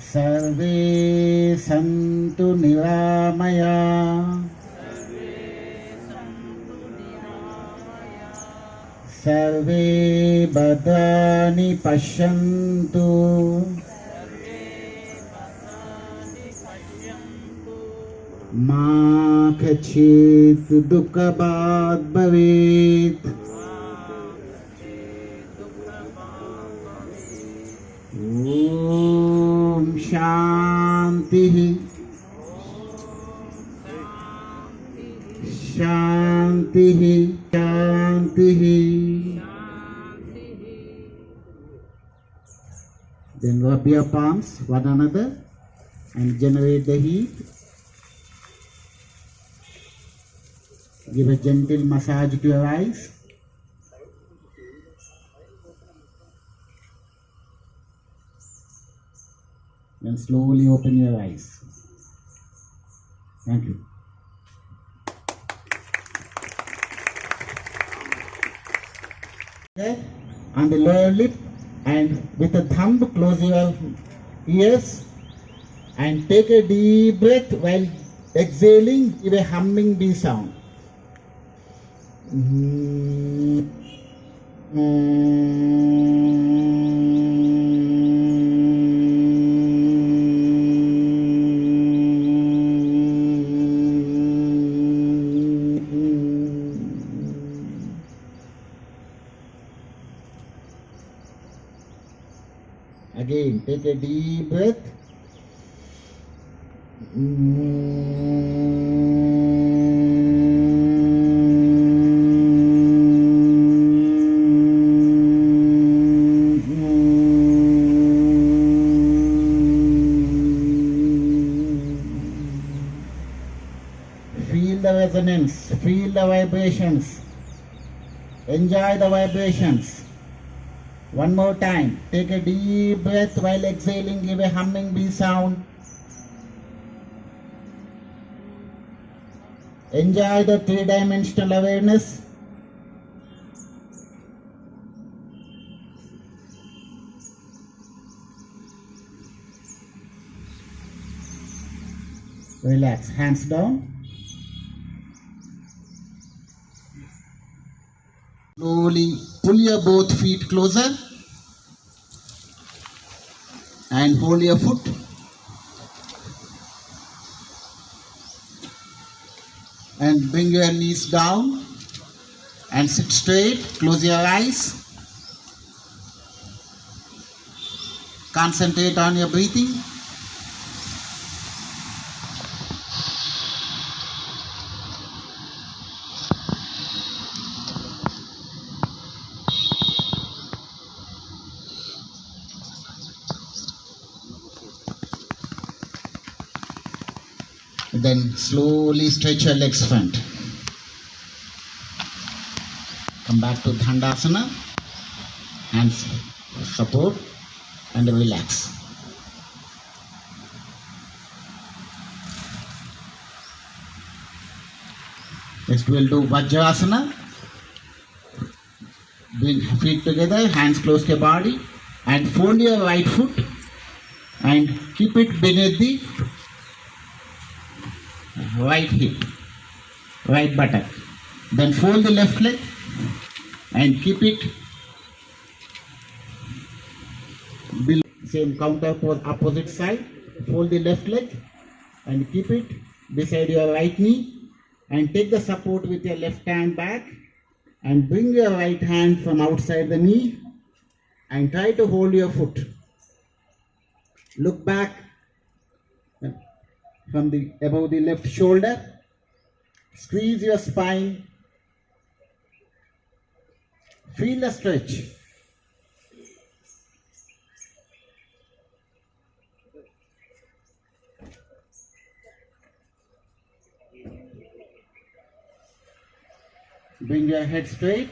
सर्वे सन्तु निरामया। सर्वे भद्राणि पश्यन्तु मा कचित् दुःखभाग् भवेत् ॐ शान्तिः। शान्तिः। शान्तिः। Then rub your palms one another and generate the heat. Give a gentle massage to your eyes. Then slowly open your eyes. Thank you. Okay, on the lower lip and with the thumb close your ears and take a deep breath while exhaling give a humming bee sound. Again, resonance, feel the vibrations, enjoy the vibrations. One more time. Take a deep breath while exhaling. Give a humming bee sound. Enjoy the three dimensional awareness. Relax. Hands down. Slowly pull your both feet closer and hold your foot. And bring your knees down and sit straight. Close your eyes. Concentrate on your breathing. Then slowly stretch your legs front. Come back to Dhandasana. Hands support and relax. Next we'll do Vajrasana. Bring feet together, hands close to your body and fold your right foot and keep it beneath the right hip, right buttock. Then fold the left leg and keep it below. Same counter pose opposite side. Fold the left leg and keep it beside your right knee and take the support with your left hand back and bring your right hand from outside the knee and try to hold your foot. Look back from the above the left shoulder. Squeeze your spine. Feel the stretch. Bring your head straight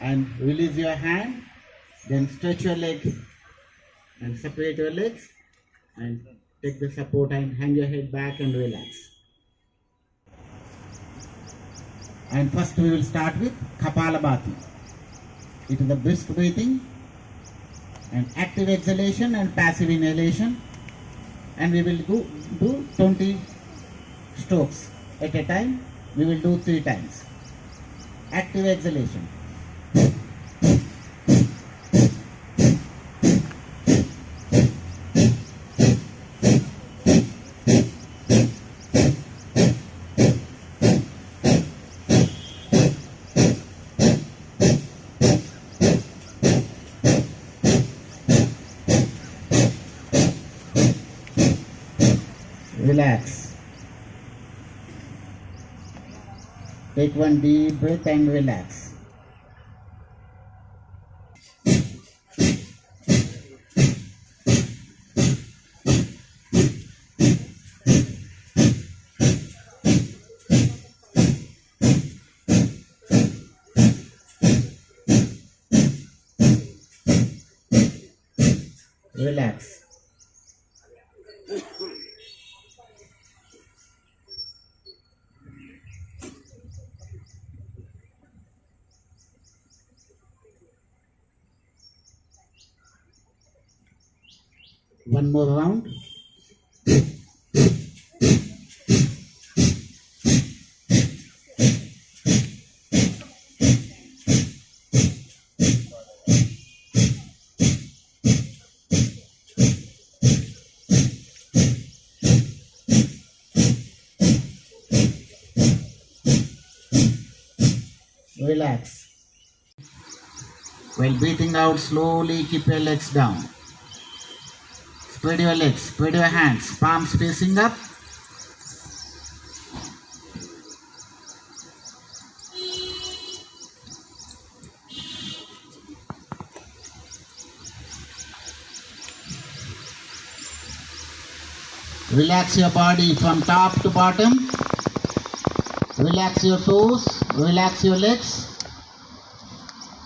and release your hand. Then stretch your leg and separate your legs and take the support and hang your head back and relax. And first we will start with Kapalabhati. It is a brisk breathing and active exhalation and passive inhalation. And we will do, do 20 strokes at a time. We will do three times. Active exhalation. Relax. Take one deep breath and relax. One more round. Relax. While breathing out slowly, keep your legs down. Spread your legs, spread your hands, palms facing up. Relax your body from top to bottom. Relax your toes, relax your legs,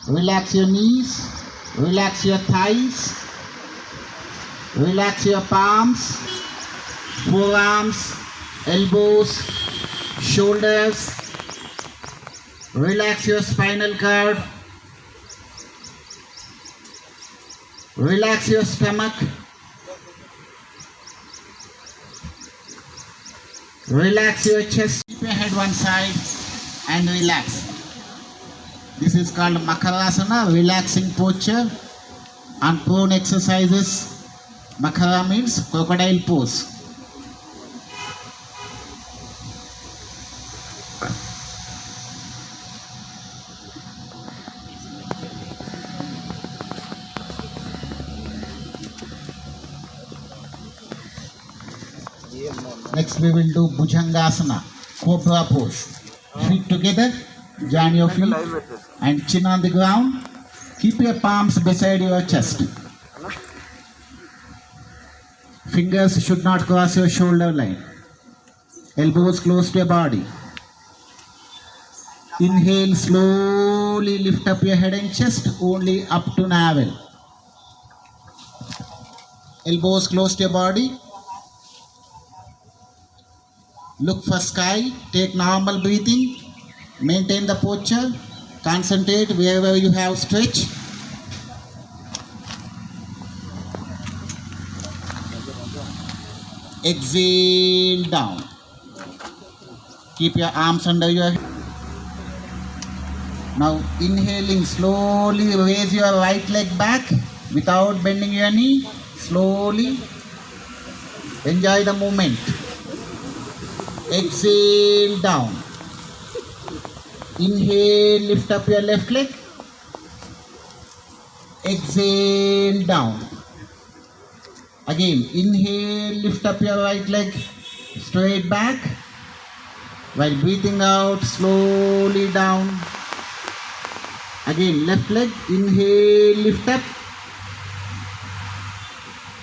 relax your knees, relax your thighs. Relax your palms, forearms, elbows, shoulders. Relax your spinal cord. Relax your stomach. Relax your chest. Keep your head one side and relax. This is called Makarasana, relaxing posture and prone exercises. Makara means crocodile pose. Next we will do Bhujangasana, Cobra pose. Feet together, join your feet and chin on the ground. Keep your palms beside your chest. Fingers should not cross your shoulder line. Elbows close to your body. Inhale, slowly lift up your head and chest only up to navel. Elbows close to your body. Look for sky. Take normal breathing. Maintain the posture. Concentrate wherever you have stretch. Exhale down. Keep your arms under your head. Now inhaling slowly raise your right leg back without bending your knee. Slowly enjoy the movement. Exhale down. Inhale, lift up your left leg. Exhale down. Again, inhale, lift up your right leg straight back. While breathing out, slowly down. Again, left leg, inhale, lift up.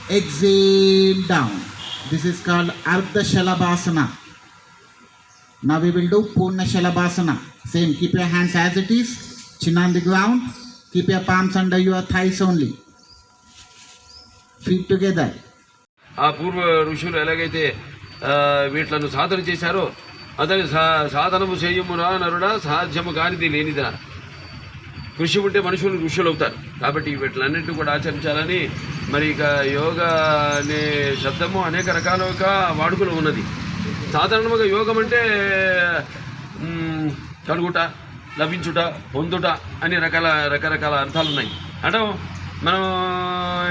Exhale down. This is called Ardha Shalabhasana. Now we will do Purna Shalabhasana. Same, keep your hands as it is, chin on the ground. Keep your palms under your thighs only. Fit together ఆ పూర్వ ఋషులు ఎలాగైతే వీటిలను సాధన చేశారో అతని సా సాధనము చేయమురా నరుడా సాధ్యము కానిది లేనిదా. కృషి ఉంటే మనుషులు ఋషులు అవుతారు కాబట్టి వీటిలన్నింటినీ కూడా ఆచరించాలని మరి ఇక యోగా అనే శబ్దము అనేక రకాలుగా వాడుకలో ఉన్నది. సాధారణంగా యోగం అంటే కలుగుట లభించుట పొందుట అనే రకాల రకరకాల అర్థాలు ఉన్నాయి అంటే మనం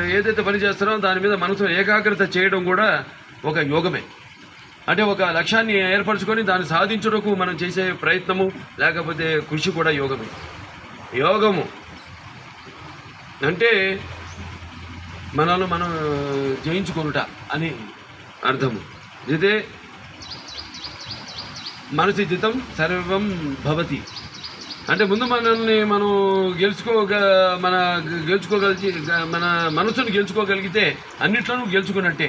ఏదైతే పని చేస్తున్నామో దాని మీద మనసు ఏకాగ్రత చేయడం కూడా ఒక యోగమే. అంటే ఒక లక్ష్యాన్ని ఏర్పరచుకొని దాన్ని సాధించుటకు మనం చేసే ప్రయత్నము లేకపోతే కృషి కూడా యోగమే. యోగము అంటే మనల్ని మనం జయించుకొనుట అని అర్థము. ఇదే మనసి జితం సర్వం భవతి. అంటే ముందు మనల్ని మనం గెలుచుకోగ మన గెలుచుకోగలిగి మన మనసును గెలుచుకోగలిగితే అన్నిట్లోనూ గెలుచుకున్నట్టే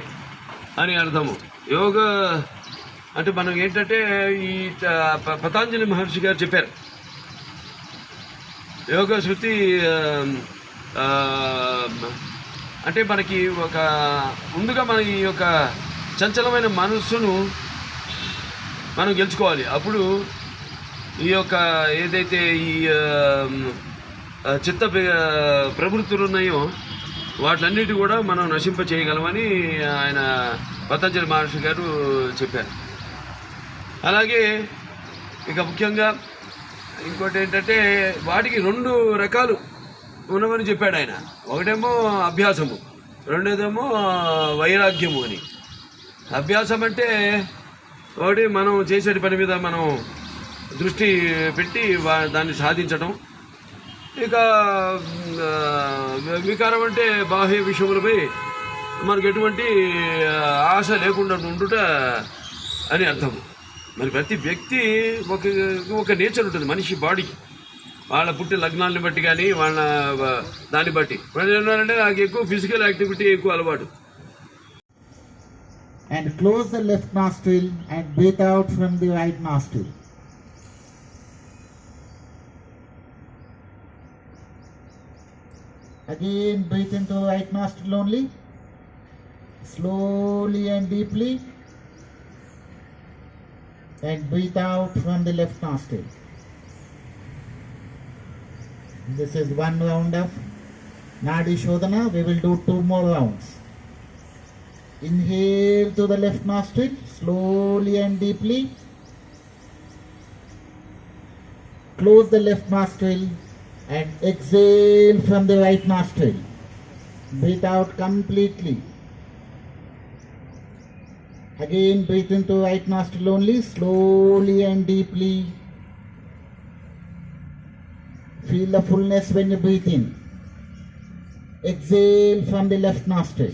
అని అర్థము. యోగ అంటే మనం ఏంటంటే ఈ పతాంజలి మహర్షి గారు చెప్పారు. యోగ శృతి అంటే మనకి ఒక ముందుగా మన ఈ యొక్క చంచలమైన మనస్సును మనం గెలుచుకోవాలి. అప్పుడు ఈ యొక్క ఏదైతే ఈ చిత్త ప్రవృత్తులు ఉన్నాయో వాటిలన్నిటి కూడా మనం నశింప చేయగలమని ఆయన పతంజలి మహర్షి గారు చెప్పారు. అలాగే ఇక ముఖ్యంగా ఇంకోటి ఏంటంటే వాటికి రెండు రకాలు ఉన్నవని చెప్పాడు ఆయన. ఒకటేమో అభ్యాసము రెండోదేమో వైరాగ్యము అని. అభ్యాసం అంటే ఒకటి మనం చేసేటి పని మీద మనం దృష్టి పెట్టి వా- దాన్ని సాధించటం. ఇక వికారం అంటే బాహ్య విషయములపై మనకు ఎటువంటి ఆశ లేకుండా ఉండుట అని అర్థం మరి ప్రతి వ్యక్తి ఒక ఒక నేచర్ ఉంటుంది మనిషి బాడీకి వాళ్ళ పుట్టిన లగ్నాన్ని బట్టి కానీ వాళ్ళ దాన్ని బట్టి. వాళ్ళు ఏంటంటే నాకు ఎక్కువ ఫిజికల్ యాక్టివిటీ ఎక్కువ అలవాటు. And close the left nostril and breathe out from the right nostril. Again, breathe into the right nostril only. Slowly and deeply. And breathe out from the left nostril. This is one round of Nadi Shodhana. We will do two more rounds. Inhale to the left nostril, slowly and deeply. Close the left nostril and exhale from the right nostril. Breathe out completely. Again, breathe into right nostril only, slowly and deeply. Feel the fullness when you breathe in. Exhale from the left nostril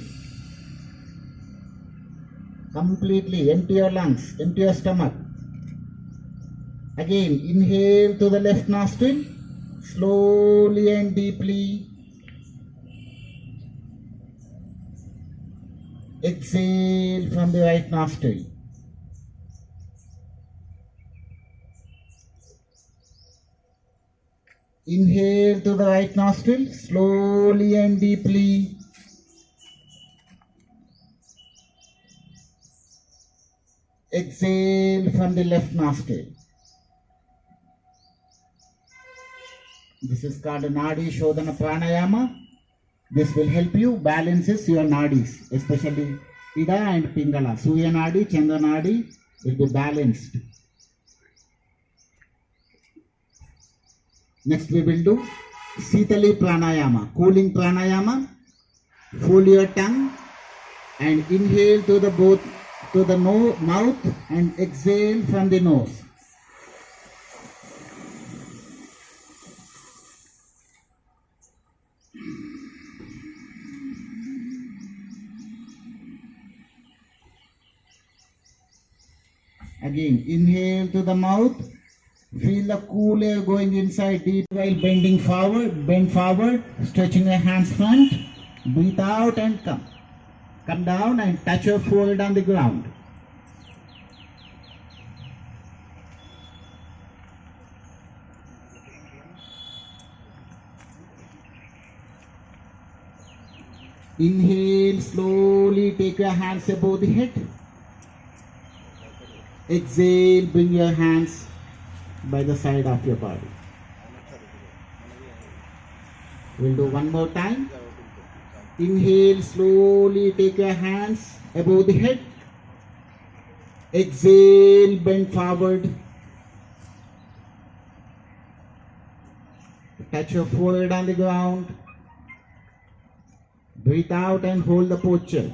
completely empty your lungs empty your stomach again inhale to the left nostril slowly and deeply exhale from the right nostril inhale to the right nostril slowly and deeply Exhale from the left nostril. This is called Nadi Shodhana Pranayama. This will help you balances your nadis, especially Ida and Pingala. Surya Nadi, Chandra Nadi will be balanced. Next we will do Sitali Pranayama, cooling Pranayama. Fold your tongue and inhale to the both to the no, mouth and exhale from the nose. Inhale to the mouth. Feel the cool air going inside deep while bending forward. Bend forward, stretching your hands front. Breathe out and come. Come down and touch your forehead on the ground. Inhale slowly, take your hands above the head. Exhale, bring your hands by the side of your body. We'll do one more time. Inhale, slowly take your hands above the head. Exhale, bend forward. Touch your forehead on the ground. Breathe out and hold the posture.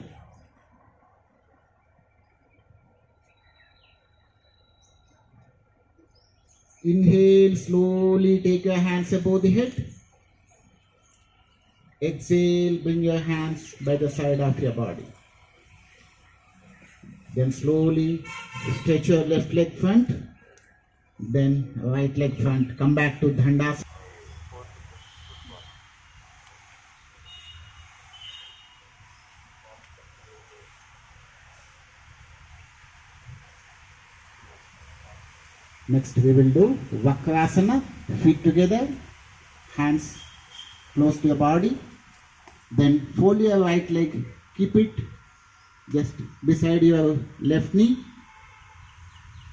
Inhale, slowly take your hands above the head. Exhale, bring your hands by the side of your body. Then slowly stretch your left leg front, then right leg front. Come back to Dhandasana. Next we will do Vakrasana, feet together, hands close to your body. Then fold your right leg, keep it just beside your left knee.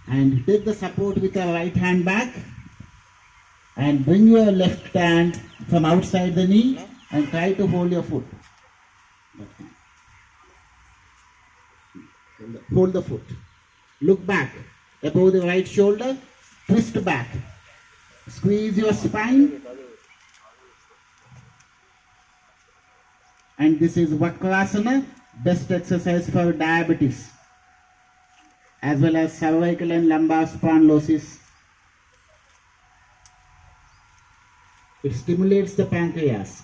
And take the support with your right hand back. And bring your left hand from outside the knee and try to hold your foot. Hold the foot. Look back above the right shoulder, twist back. Squeeze your spine. And this is Vakrasana, best exercise for diabetes, as well as cervical and lumbar spondylosis. It stimulates the pancreas.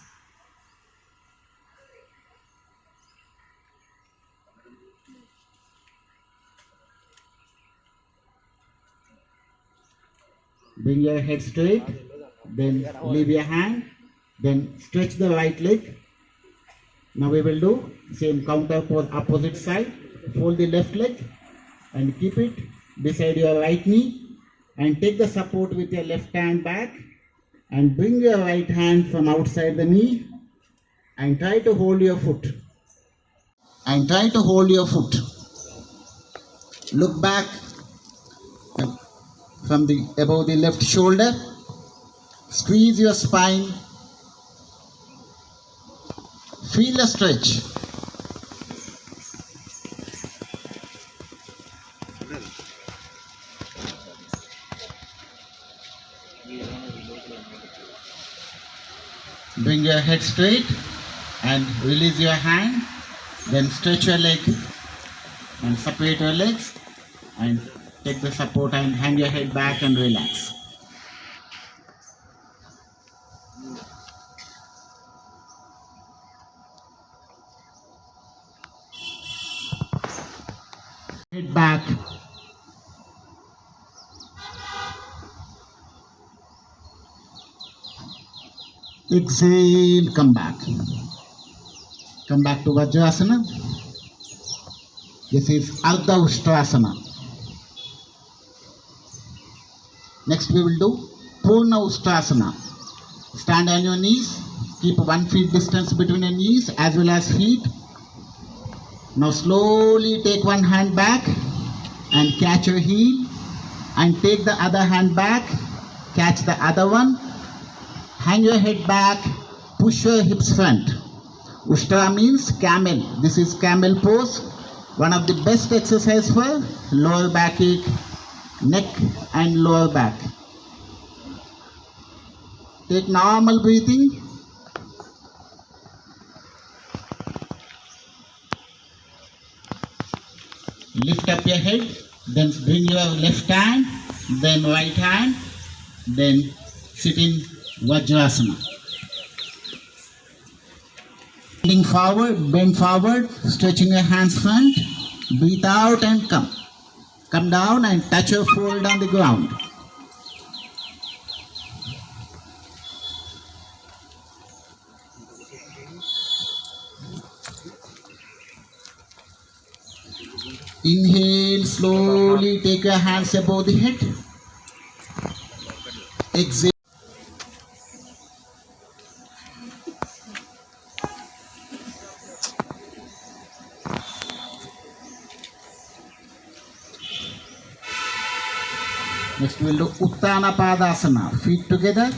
Bring your head straight, then leave your hand, then stretch the right leg. Now we will do same counter pose opposite side. Fold the left leg and keep it beside your right knee and take the support with your left hand back and bring your right hand from outside the knee and try to hold your foot. And try to hold your foot. Look back from the above the left shoulder. Squeeze your spine. Feel the stretch. Bring your head straight and release your hand. Then stretch your leg and separate your legs and take the support and hang your head back and relax. Head back. Exhale, come back. Come back to Vajrasana. This is Ardha Ustrasana. Next we will do Purna Ustrasana. Stand on your knees. Keep one feet distance between your knees as well as feet. Now slowly take one hand back and catch your heel and take the other hand back. Catch the other one. Hang your head back. Push your hips front. Ustra means camel. This is camel pose. One of the best exercise for lower back ache, neck and lower back. Take normal breathing. Lift up your head, then bring your left hand, then right hand, then sit in Vajrasana. Leaning forward, bend forward, stretching your hands front, breathe out and come. Come down and touch your forehead on the ground. Inhale, slowly take your hands above the head. Exhale. Uttana Padasana. Feet together,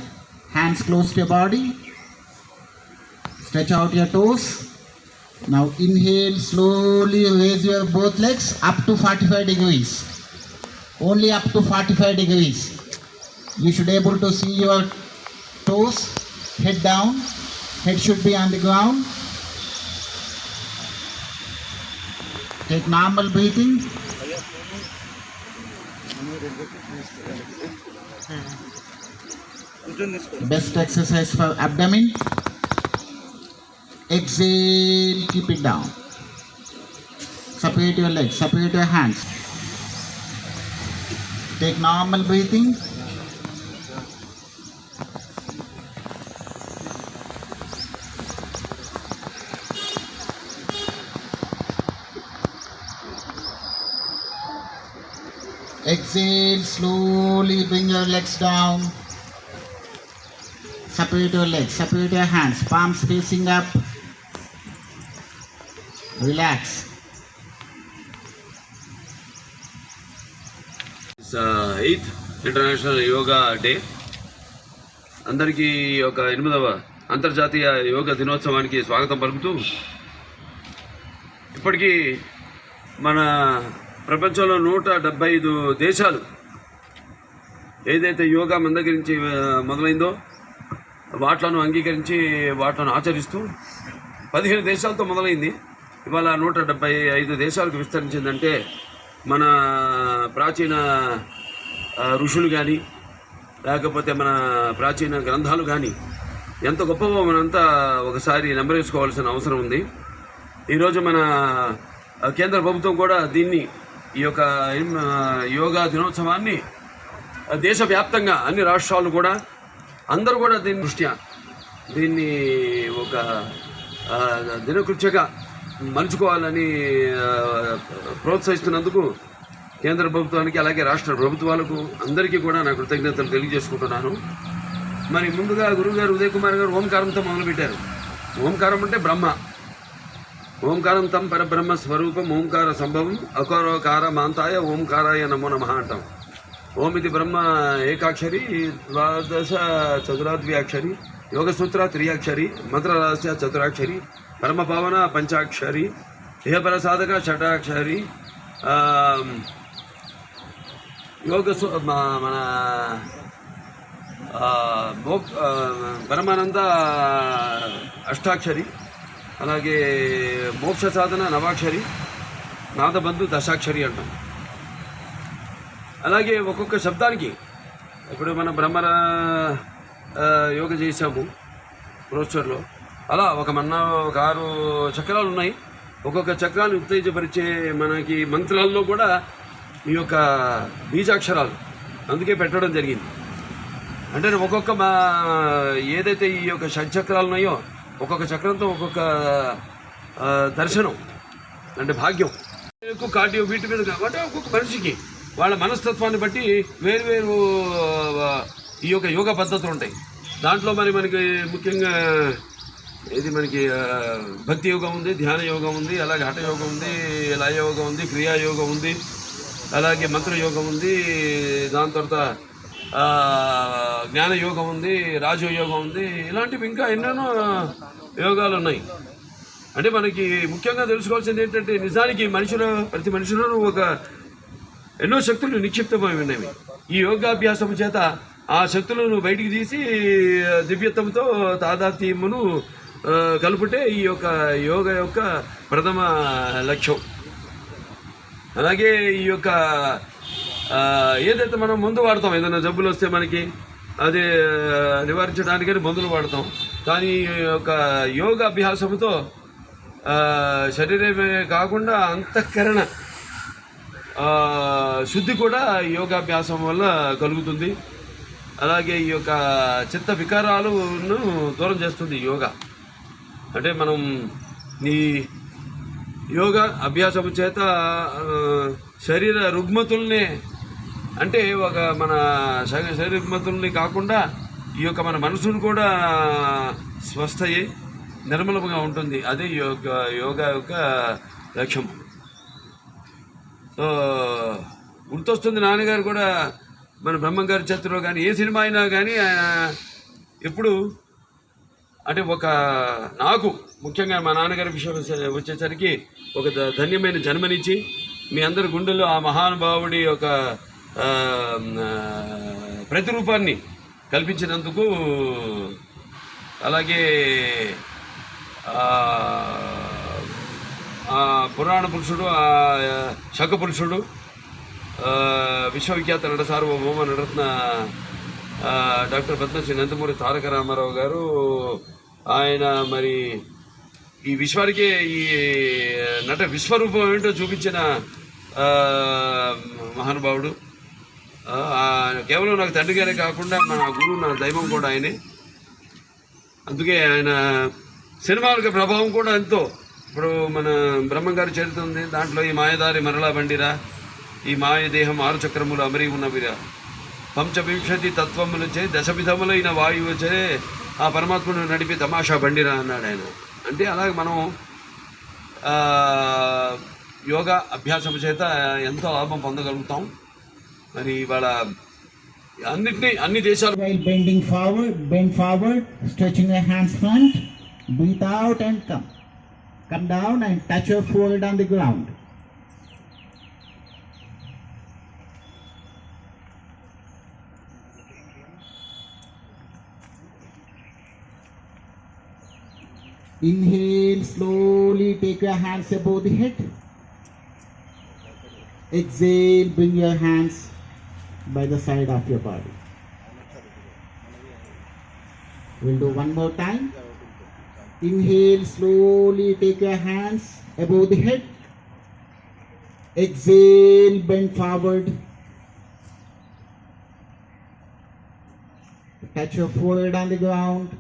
hands close to your body. Stretch out your toes. Now inhale, slowly raise your both legs up to 45 degrees. Only up to 45 degrees. You should able to see your toes, head down, head should be on the ground. Take normal breathing. Best exercise for abdomen. Exhale, keep it down. Separate your legs, separate your hands. Take normal breathing. Exhale, slowly bring your legs down. Separate your legs, separate your hands, palms facing up. Relax. Eighth international yoga day అందరికీ ఈ యొక్క ఎనిమిదవ అంతర్జాతీయ యోగా దినోత్సవానికి స్వాగతం పలుకుతూ ఇప్పటికీ మన ప్రపంచంలో నూట డెబ్బై ఐదు దేశాలు ఏదైతే యోగా మన దగ్గర నుంచి మొదలైందో వాట్లను అంగీకరించి వాట్లను ఆచరిస్తూ పదిహేను దేశాలతో మొదలైంది. ఇవాళ నూట డెబ్బై ఐదు దేశాలకు విస్తరించిందంటే మన ప్రాచీన ఋషులు కానీ లేకపోతే మన ప్రాచీన గ్రంథాలు కానీ ఎంత గొప్పవో మనంతా ఒకసారి నెంబరేసుకోవాల్సిన అవసరం ఉంది. ఈరోజు మన కేంద్ర ప్రభుత్వం కూడా దీన్ని ఈ యొక్క యోగా దినోత్సవాన్ని దేశవ్యాప్తంగా అన్ని రాష్ట్రాలు కూడా అందరూ కూడా దీని దృష్ట్యా దీన్ని ఒక దినకృత్యగా మలుచుకోవాలని ప్రోత్సహిస్తున్నందుకు కేంద్ర ప్రభుత్వానికి అలాగే రాష్ట్ర ప్రభుత్వాలకు అందరికీ కూడా నా కృతజ్ఞతలు తెలియజేసుకుంటున్నాను. మరి ముందుగా గురుగారు ఉదయ్ కుమార్ గారు ఓంకారంతో మొదలుపెట్టారు. ఓంకారం అంటే బ్రహ్మ. ఓంకారం తం పరబ్రహ్మ స్వరూపం ఓంకార సంభవం అకారోకార మాంతాయ ఓంకారాయ నమో నమ అంటాం. ఓమితి బ్రహ్మ ఏకాక్షరి ద్వాదశ చతురాద్వ్యాక్షరి యోగసూత్ర త్రియాక్షరి మంత్రరహస్య చతురాక్షరి పరమ పంచాక్షరి దేహపర సాధక షటాక్షరి యోగ మన పరమానంద అష్టాక్షరి అలాగే మోక్ష సాధన నవాక్షరి నాదబంధు దశాక్షరి అంటాం. అలాగే ఒక్కొక్క శబ్దానికి ఇప్పుడు మన బ్రహ్మర యోగ చేసాము రోస్టర్లో అలా ఒక మన్న ఒక ఆరు చక్రాలు ఉన్నాయి. ఒక్కొక్క చక్రాన్ని ఉత్తేజపరిచే మనకి మంత్రాల్లో కూడా ఈ యొక్క బీజాక్షరాలు అందుకే పెట్టడం జరిగింది. అంటే ఒక్కొక్క మా ఏదైతే ఈ యొక్క షడ్చక్రాలు ఉన్నాయో ఒక్కొక్క చక్రంతో ఒక్కొక్క దర్శనం అంటే భాగ్యం. ఎక్కువ కార్డియో వీటి మీద కాబట్టి ఒక్కొక్క మనిషికి వాళ్ళ మనస్తత్వాన్ని బట్టి వేరు వేరు ఈ యొక్క యోగ పద్ధతులు ఉంటాయి. దాంట్లో మరి మనకి ముఖ్యంగా ఇది మనకి భక్తి యోగం ఉంది ధ్యాన యోగం ఉంది అలాగే హఠ యోగం ఉంది లయ యోగం ఉంది క్రియా యోగం ఉంది అలాగే మంత్ర యోగం ఉంది దాని తర్వాత జ్ఞాన యోగం ఉంది రాజయోగం ఉంది ఇలాంటివి ఇంకా ఎన్నెన్నో యోగాలు ఉన్నాయి. అంటే మనకి ముఖ్యంగా తెలుసుకోవాల్సింది ఏంటంటే నిజానికి మనుషుల ప్రతి మనుషులను ఒక ఎన్నో శక్తులు నిక్షిప్తమై ఉన్నవి. ఈ యోగాభ్యాసం చేత ఆ శక్తులను బయటికి తీసి దివ్యత్వంతో తాదాత్మ్యమును కలుపుటే ఈ యొక్క యోగ యొక్క ప్రథమ లక్ష్యం. అలాగే ఈ యొక్క ఏదైతే మనం మందు వాడతాం ఏదైనా జబ్బులు వస్తే మనకి అది నివారించడానికని మందులు వాడతాం. కానీ ఈ యొక్క యోగ అభ్యాసంతో శరీరమే కాకుండా అంతఃకరణ శుద్ధి కూడా యోగాభ్యాసం వల్ల కలుగుతుంది. అలాగే ఈ యొక్క చిత్త వికారాలను దూరం చేస్తుంది యోగా. అంటే మనం ఈ యోగా అభ్యాసం చేత శరీర రుగ్మతుల్ని అంటే ఒక మన శరీర రుగ్మతుల్ని కాకుండా ఈ యొక్క మన మనసును కూడా స్వస్థ నిర్మలంగా ఉంటుంది. అదే యోగ యోగా యొక్క లక్ష్యం. గుర్తొస్తుంది నాన్నగారు కూడా మన బ్రహ్మంగారి చతురో కానీ ఏ సినిమా అయినా కానీ ఆయన ఎప్పుడు అంటే ఒక నాకు ముఖ్యంగా మా నాన్నగారి విషయం వచ్చేసరికి ఒక ద- ధన్యమైన జన్మనిచ్చి మీ అందరి గుండెల్లో ఆ మహానుభావుడి యొక్క ప్రతిరూపాన్ని కల్పించినందుకు అలాగే పురాణ పురుషుడు ఆ శక పురుషుడు విశ్వవిఖ్యాత నట సార్వభౌమ నటరత్న డాక్టర్ పద్మశ్రీ నందమూరి తారక రామారావు గారు ఆయన మరి ఈ విశ్వానికి ఈ నట విశ్వరూపం ఏంటో చూపించిన మహానుభావుడు. కేవలం నాకు తండ్రి గారే కాకుండా మన గురువు నా దైవం కూడా ఆయనే. అందుకే ఆయన సినిమాలకు ప్రభావం కూడా ఎంతో. ఇప్పుడు మన బ్రహ్మగారి చరిత్ర ఉంది. దాంట్లో ఈ మాయదారి మరలా బండిరా. ఈ మాయ దేహం ఆరు చక్రములు అమరి ఉన్నవిరా. పంచవింశతి తత్వములచే దశవిధములైన వాయువుచే ఆ పరమాత్మను నడిపి తమాషా బండిరా అన్నాడు ఆయన. అంటే అలాగే మనం యోగా అభ్యాసం చేత ఎంతో లాభం పొందగలుగుతాం. మరి ఇవాళ అన్నిటినీ అన్ని దేశాలు bending forward bend forward stretching hands front hands out and come come. Down and touch your forehead on the ground. Inhale, slowly take your hands above the head. Exhale, bring your hands by the side of your body. We'll do one more time. Inhale, slowly take your hands above the head. Exhale, bend forward. Touch your forehead on the ground.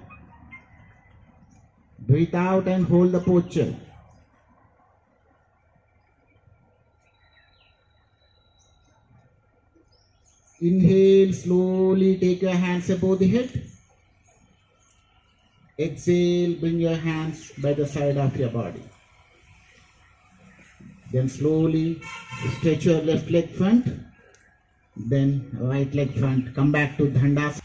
Breathe out and hold the posture. Inhale, slowly take your hands above the head. Exhale, bring your hands by the side of your body. Then slowly stretch your left leg front, then right leg front. Come back to Dhandas.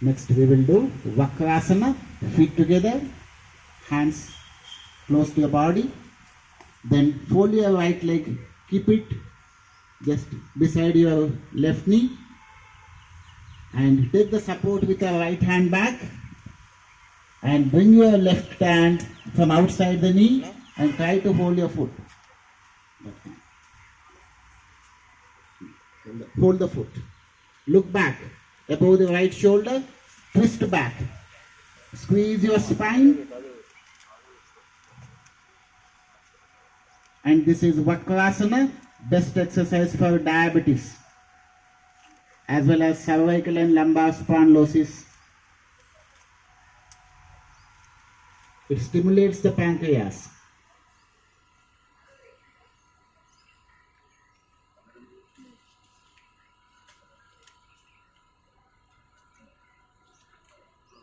Next we will do Vakrasana, feet together, hands close to your body. Then fold your right leg, keep it just beside your left knee. And take the support with your right hand back. And bring your left hand from outside the knee and try to hold your foot. Hold the foot. Look back above the right shoulder, twist back. Squeeze your spine. And this is Vakrasana, best exercise for diabetes, as well as cervical and lumbar spondylosis. It stimulates the pancreas.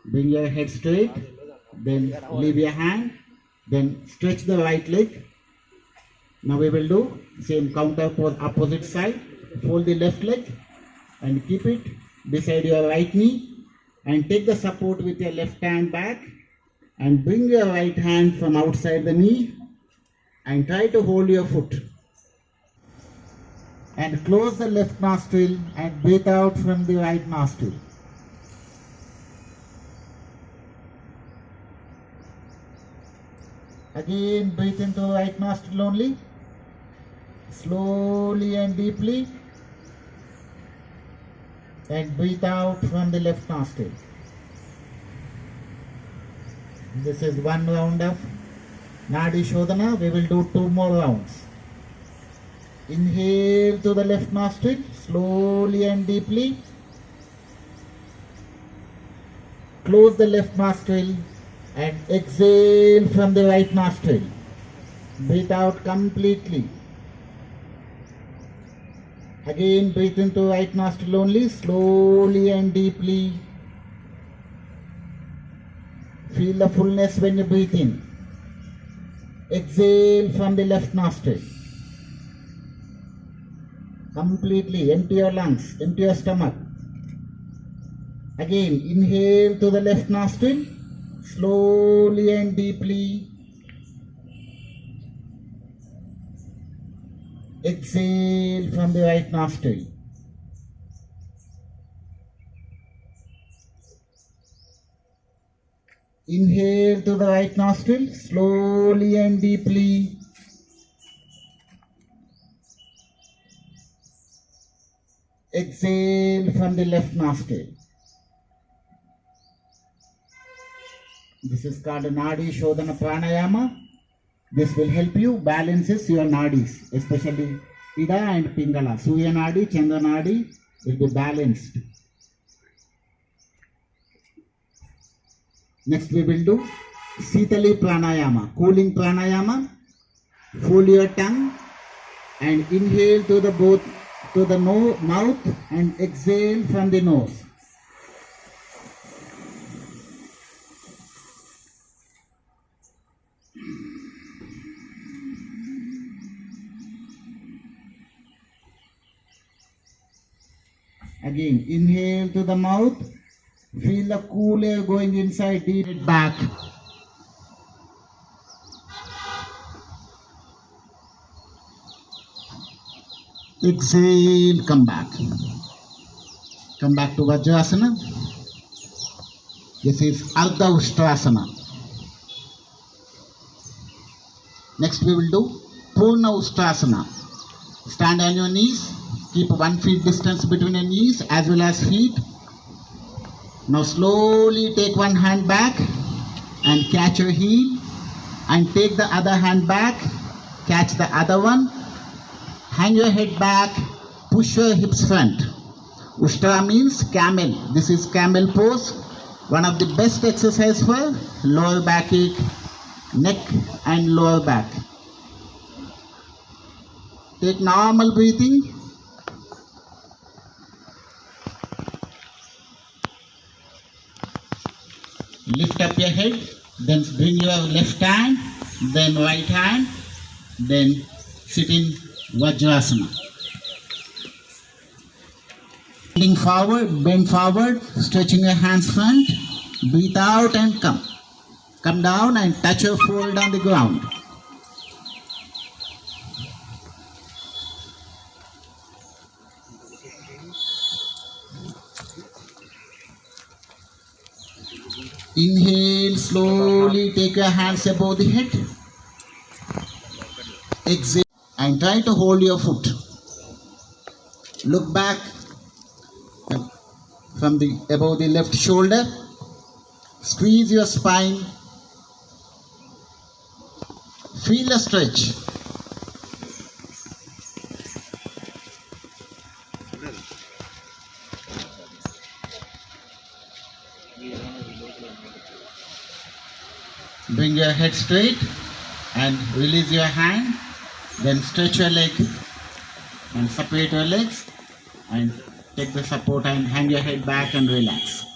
Bring your head straight, then leave your hand, then stretch the right leg. Now we will do same counter pose opposite side. Fold the left leg and keep it beside your right knee and take the support with your left hand back and bring your right hand from outside the knee and try to hold your foot. And close the left nostril and breathe out from the right nostril. Again, breathe into right nostril only. Slowly and deeply. And breathe out from the left nostril. This is one round of Nadi Shodhana. We will do two more rounds. Inhale to the left nostril, slowly and deeply. Close the left nostril and exhale from the right nostril. Breathe out completely. Again, breathe into right nostril only, slowly and deeply. Feel the fullness when you breathe in. Exhale from the left nostril. Completely empty your lungs, empty your stomach. Again, inhale to the left nostril, slowly and deeply. Exhale from the right nostril. Inhale to the right nostril, slowly and deeply. Exhale from the left nostril. This is called Nadi Shodhana Pranayama. This will help you balances your nadis, especially Ida and Pingala. Surya Nadi, Chandra Nadi will be balanced. Next we will do Sitali Pranayama, cooling Pranayama. Fold your tongue and inhale to the both to the no, mouth and exhale from the nose. Again, inhale to the mouth. Feel the cool air going inside, deep it back. Exhale, come back. Come back to Vajrasana. This is Ardha Ustrasana. Next we will do Purna Ustrasana. Stand on your knees. Keep one feet distance between your knees as well as feet. Now slowly take one hand back and catch your heel and take the other hand back, catch the other one, hang your head back, push your hips front. Ushtra means camel. This is camel pose. One of the best exercise for lower back ache, neck and lower back. Take normal breathing. Lift up your head, then bring your left hand, then right hand, then sit in Vajrasana. Bending forward, bend forward, stretching your hands front, breathe out and come. Come down and touch your forehead on the ground. Inhale slowly, take your hands above the head. Exhale and try to hold your foot. Look back um, from the above the left shoulder. Squeeze your spine. Feel a stretch. Head straight and release your hand. Then stretch your leg and separate your legs and take the support and hang your head back and relax.